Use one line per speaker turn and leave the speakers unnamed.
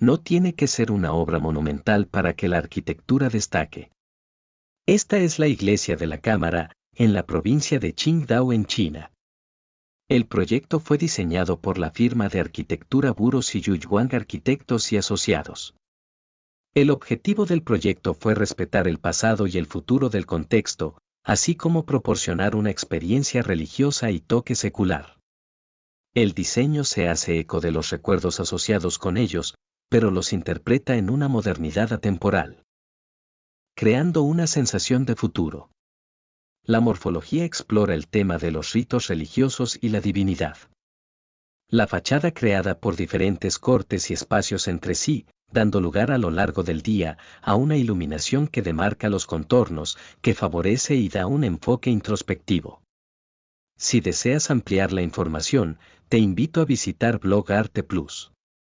No tiene que ser una obra monumental para que la arquitectura destaque. Esta es la iglesia de la Cámara, en la provincia de Qingdao en China. El proyecto fue diseñado por la firma de arquitectura Buros y Yuyuan Arquitectos y Asociados. El objetivo del proyecto fue respetar el pasado y el futuro del contexto, así como proporcionar una experiencia religiosa y toque secular. El diseño se hace eco de los recuerdos asociados con ellos, pero los interpreta en una modernidad atemporal. Creando una sensación de futuro. La morfología explora el tema de los ritos religiosos y la divinidad. La fachada creada por diferentes cortes y espacios entre sí, dando lugar a lo largo del día a una iluminación que demarca los contornos, que favorece y da un enfoque introspectivo. Si deseas ampliar la información, te invito a visitar Blog Arte Plus.